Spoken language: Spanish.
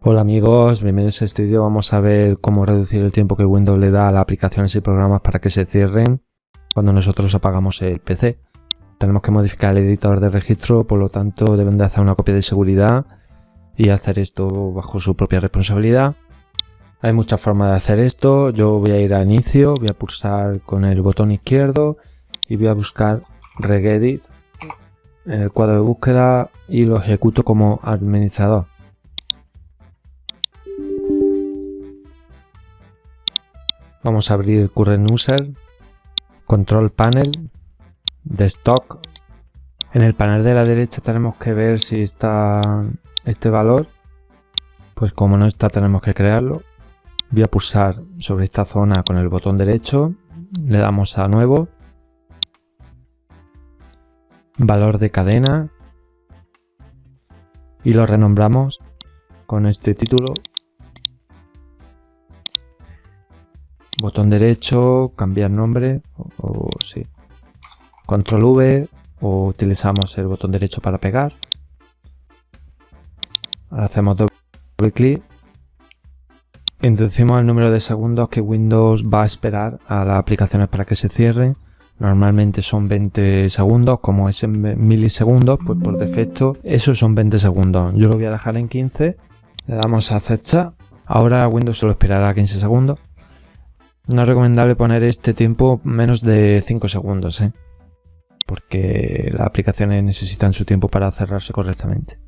Hola amigos, bienvenidos a este vídeo. Vamos a ver cómo reducir el tiempo que Windows le da a las aplicaciones y programas para que se cierren cuando nosotros apagamos el PC. Tenemos que modificar el editor de registro, por lo tanto deben de hacer una copia de seguridad y hacer esto bajo su propia responsabilidad. Hay muchas formas de hacer esto. Yo voy a ir a inicio, voy a pulsar con el botón izquierdo y voy a buscar regedit en el cuadro de búsqueda y lo ejecuto como administrador. Vamos a abrir Current User, Control Panel, de Stock. En el panel de la derecha tenemos que ver si está este valor. Pues como no está tenemos que crearlo. Voy a pulsar sobre esta zona con el botón derecho. Le damos a Nuevo. Valor de cadena. Y lo renombramos con este título botón derecho, cambiar nombre, o, sí. Control V, o utilizamos el botón derecho para pegar. Ahora hacemos doble clic. Introducimos el número de segundos que Windows va a esperar a las aplicaciones para que se cierren. Normalmente son 20 segundos, como es en milisegundos, pues por defecto esos son 20 segundos. Yo lo voy a dejar en 15. Le damos a aceptar. Ahora Windows solo esperará 15 segundos. No es recomendable poner este tiempo menos de 5 segundos, ¿eh? porque las aplicaciones necesitan su tiempo para cerrarse correctamente.